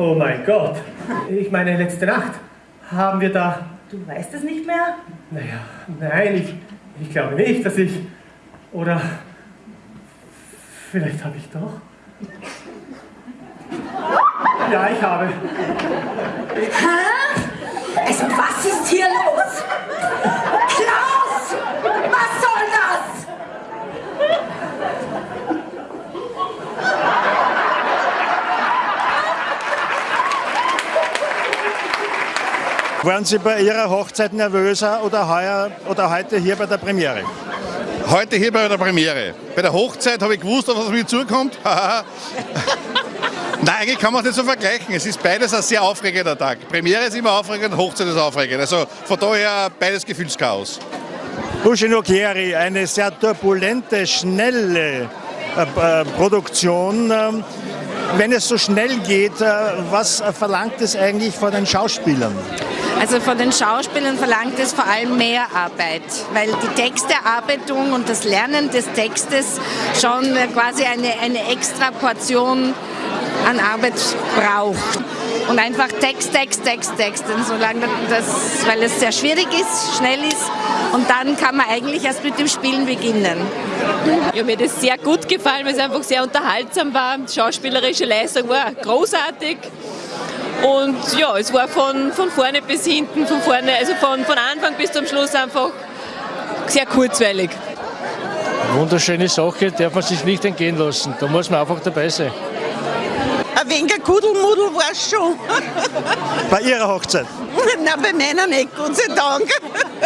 Oh mein Gott. Ich meine, letzte Nacht haben wir da... Du weißt es nicht mehr? Naja, nein, ich, ich glaube nicht, dass ich... Oder... Vielleicht habe ich doch... Ja, ich habe. Hä? Also was ist hier los? Klaus! Was soll das? Waren Sie bei Ihrer Hochzeit nervöser oder, heuer, oder heute hier bei der Premiere? Heute hier bei der Premiere. Bei der Hochzeit habe ich gewusst, auf was mir zukommt. Nein, eigentlich kann man es nicht so vergleichen. Es ist beides ein sehr aufregender Tag. Premiere ist immer aufregend, Hochzeit ist aufregend. Also von daher beides Gefühlschaos. Bushino Chieri, eine sehr turbulente, schnelle äh, äh, Produktion. Ähm, wenn es so schnell geht, äh, was verlangt es eigentlich von den Schauspielern? Also von den Schauspielern verlangt es vor allem mehr Arbeit, weil die Textearbeitung und das Lernen des Textes schon quasi eine, eine extra Portion an Arbeit braucht. Und einfach Text, Text, Text, Text. Und solange das, weil es sehr schwierig ist, schnell ist. Und dann kann man eigentlich erst mit dem Spielen beginnen. Ja, mir hat es sehr gut gefallen, weil es einfach sehr unterhaltsam war. Die schauspielerische Leistung war großartig. Und ja, es war von, von vorne bis hinten, von vorne, also von, von Anfang bis zum Schluss einfach sehr kurzweilig. Wunderschöne Sache, darf man sich nicht entgehen lassen. Da muss man einfach dabei sein. Ein wenig Kudelmudel war es schon. Bei Ihrer Hochzeit? Nein, bei meiner nicht, Gott sei Dank.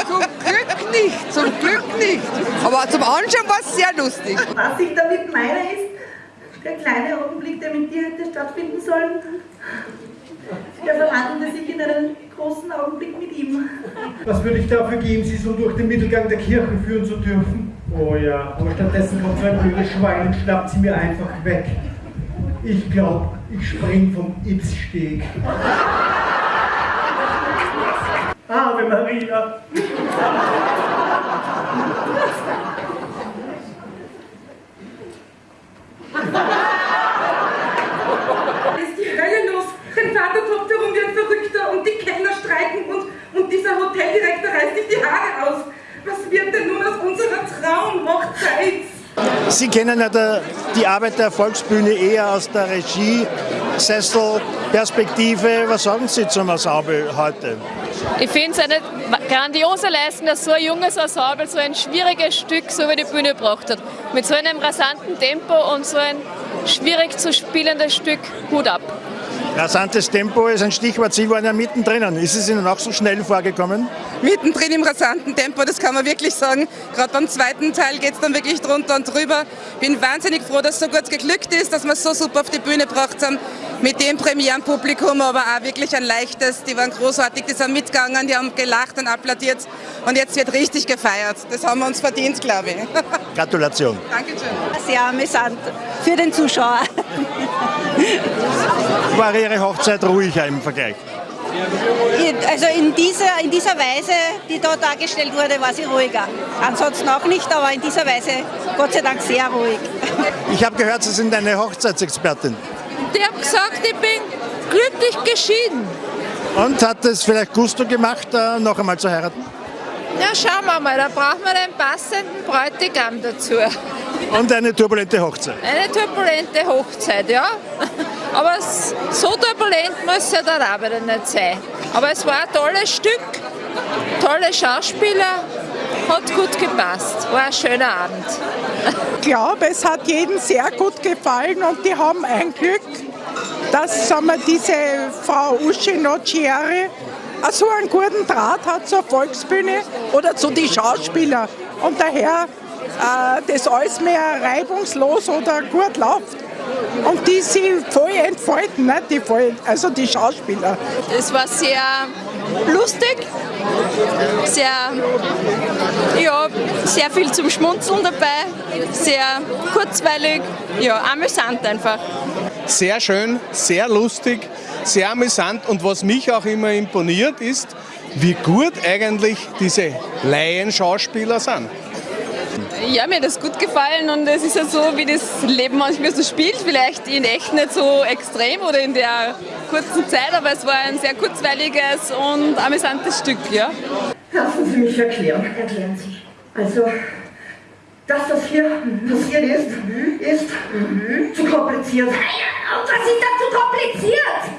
Zum Glück nicht, zum Glück nicht. Aber zum Anschauen war es sehr lustig. Was ich damit meine ist, der kleine Augenblick, der mit dir hätte stattfinden sollen, der verwandelte sich in einen großen Augenblick mit ihm. Was würde ich dafür geben, Sie so durch den Mittelgang der Kirche führen zu dürfen? Oh ja, aber stattdessen kommt so ein blödes Schwein und schnappt sie mir einfach weg. Ich glaube, ich spring vom Ypssteg. Ave Maria! ist die Hölle los. Dein Vater tobt herum wie ein Verrückter und die Kellner streiken und, und dieser Hoteldirektor reißt sich die Haare aus. Was wird denn nun aus unserer Traumhochzeit? Sie kennen ja der, die Arbeit der Volksbühne eher aus der Regie, Sesselperspektive. Was sagen Sie zum Ensemble heute? Ich finde es eine grandiose Leistung, dass so ein junges Ensemble so ein schwieriges Stück so über die Bühne gebracht hat. Mit so einem rasanten Tempo und so ein schwierig zu spielendes Stück. Hut ab. Rasantes Tempo ist ein Stichwort. Sie waren ja mittendrin. Ist es Ihnen auch so schnell vorgekommen? Mittendrin im rasanten Tempo, das kann man wirklich sagen. Gerade beim zweiten Teil geht es dann wirklich drunter und drüber. Bin wahnsinnig froh, dass es so gut geglückt ist, dass wir es so super auf die Bühne gebracht haben. Mit dem Premierenpublikum, aber auch wirklich ein leichtes. Die waren großartig, die sind mitgegangen, die haben gelacht und applaudiert. Und jetzt wird richtig gefeiert. Das haben wir uns verdient, glaube ich. Gratulation. Dankeschön. Sehr amüsant für den Zuschauer. War Ihre Hochzeit ruhiger im Vergleich? Also in dieser, in dieser Weise, die da dargestellt wurde, war sie ruhiger. Ansonsten auch nicht, aber in dieser Weise Gott sei Dank sehr ruhig. Ich habe gehört, Sie sind eine Hochzeitsexpertin. Ich habe gesagt, ich bin glücklich geschieden. Und hat es vielleicht Gusto gemacht, äh, noch einmal zu heiraten? Ja, schauen wir mal, da brauchen wir den passenden Bräutigam dazu. Und eine turbulente Hochzeit. Eine turbulente Hochzeit, ja. Aber so turbulent muss ja auch wieder nicht sein. Aber es war ein tolles Stück, tolle Schauspieler, hat gut gepasst. War ein schöner Abend. Ich glaube, es hat jedem sehr gut gefallen und die haben ein Glück, dass sagen wir, diese Frau Uschi Nocieri so einen guten Draht hat zur Volksbühne oder zu den Schauspielern. Und daher äh, das alles mehr reibungslos oder gut läuft. Und die sich voll entfalten, ne? die voll, also die Schauspieler. Es war sehr lustig, sehr, ja, sehr viel zum Schmunzeln dabei, sehr kurzweilig, ja, amüsant einfach. Sehr schön, sehr lustig, sehr amüsant und was mich auch immer imponiert ist, wie gut eigentlich diese Laienschauspieler sind. Ja, mir hat das gut gefallen und es ist ja so, wie das Leben manchmal so spielt, vielleicht in echt nicht so extrem oder in der kurzen Zeit, aber es war ein sehr kurzweiliges und amüsantes Stück, ja. Lassen Sie mich erklären. Erklären Sie. Also, das, was hier passiert ist, ist zu kompliziert. Und was ist da zu kompliziert?